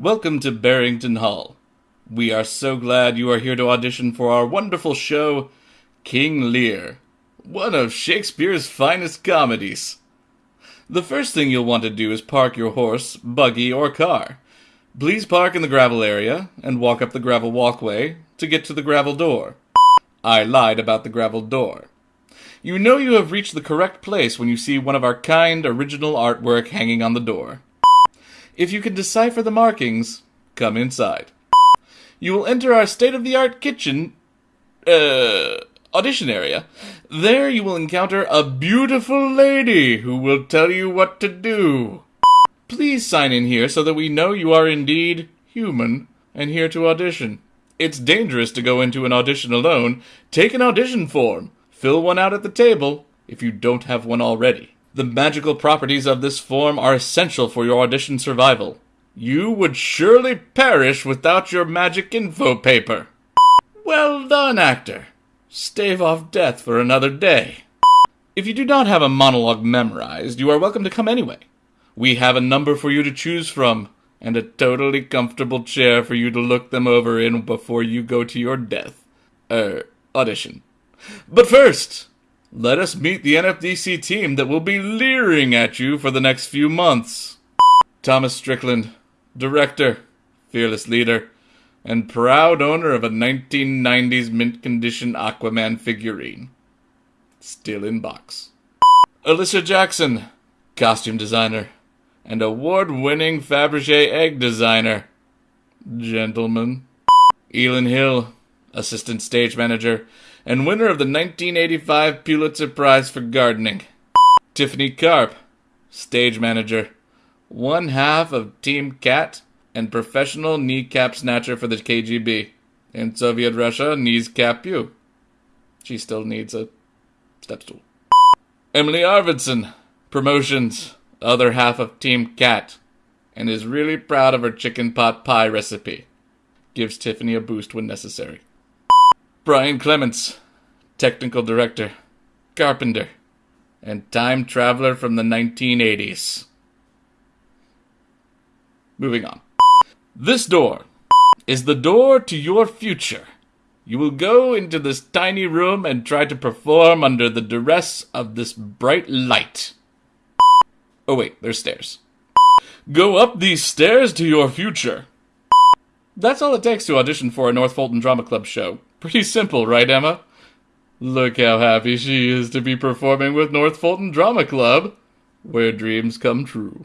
Welcome to Barrington Hall. We are so glad you are here to audition for our wonderful show, King Lear, one of Shakespeare's finest comedies. The first thing you'll want to do is park your horse, buggy, or car. Please park in the gravel area and walk up the gravel walkway to get to the gravel door. I lied about the gravel door. You know you have reached the correct place when you see one of our kind original artwork hanging on the door. If you can decipher the markings, come inside. You will enter our state of the art kitchen, uh, audition area. There you will encounter a beautiful lady who will tell you what to do. Please sign in here so that we know you are indeed human and here to audition. It's dangerous to go into an audition alone. Take an audition form. Fill one out at the table if you don't have one already. The magical properties of this form are essential for your audition survival. You would surely perish without your magic info paper. Well done, actor. Stave off death for another day. If you do not have a monologue memorized, you are welcome to come anyway. We have a number for you to choose from, and a totally comfortable chair for you to look them over in before you go to your death. Er, audition. But first, let us meet the NFDC team that will be leering at you for the next few months. Thomas Strickland, director, fearless leader, and proud owner of a 1990s mint condition Aquaman figurine. Still in box. Alyssa Jackson, costume designer, and award winning Fabergé egg designer. Gentlemen. Elin Hill, assistant stage manager, and winner of the 1985 Pulitzer Prize for Gardening. Tiffany Karp, stage manager, one half of Team Cat, and professional kneecap snatcher for the KGB. In Soviet Russia, knees cap you. She still needs a step stool. Emily Arvidsson, promotions, other half of Team Cat, and is really proud of her chicken pot pie recipe. Gives Tiffany a boost when necessary. Brian Clements, technical director, carpenter, and time traveler from the 1980s. Moving on. This door is the door to your future. You will go into this tiny room and try to perform under the duress of this bright light. Oh, wait, there's stairs. Go up these stairs to your future. That's all it takes to audition for a North Fulton Drama Club show. Pretty simple, right, Emma? Look how happy she is to be performing with North Fulton Drama Club, where dreams come true.